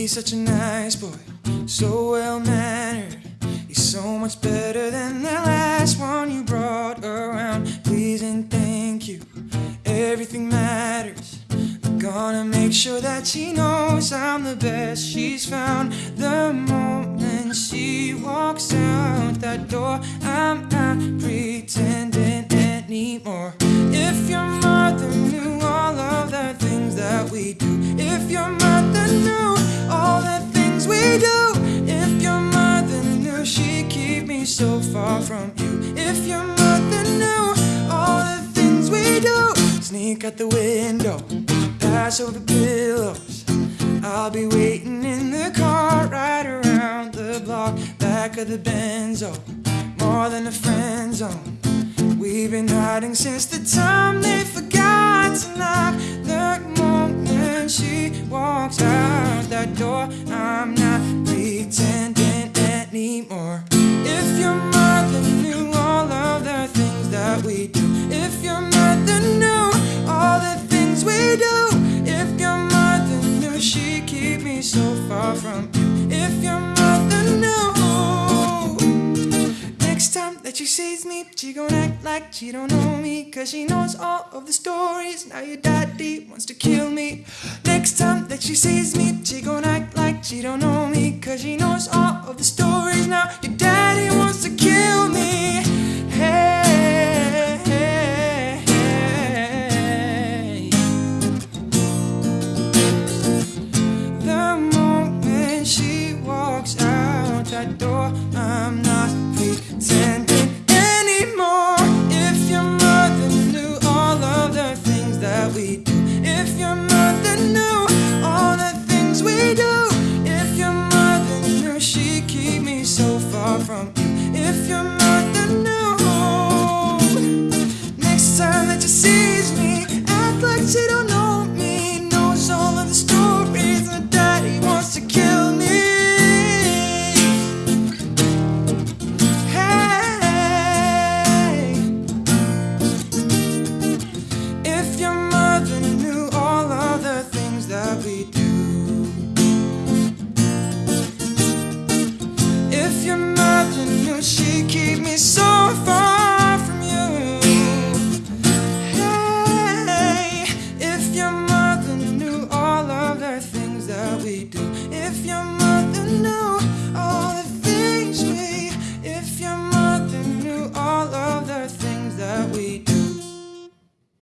He's such a nice boy, so well mannered. He's so much better than the last one you brought around. Please and thank you, everything matters. I'm gonna make sure that she knows I'm the best she's found. The so far from you, if your mother knew all the things we do, sneak out the window, pass over pillows. I'll be waiting in the car right around the block, back of the Benzo, more than a friend zone. We've been hiding since the time they forgot to knock. The moment she walks out that door, so far from you, if your mother knew. Next time that she sees me, she gon' act like she don't know me. Cause she knows all of the stories. Now your daddy wants to kill me. Next time that she sees me, she gon' act like she don't know me. Cause she knows all adore I'm not pretending anymore. If your mother knew all of the things that we do If your mother knew all the things we do If your mother knew she'd keep me so far from you If your mother knew. Next time that you see we do. If your mother knew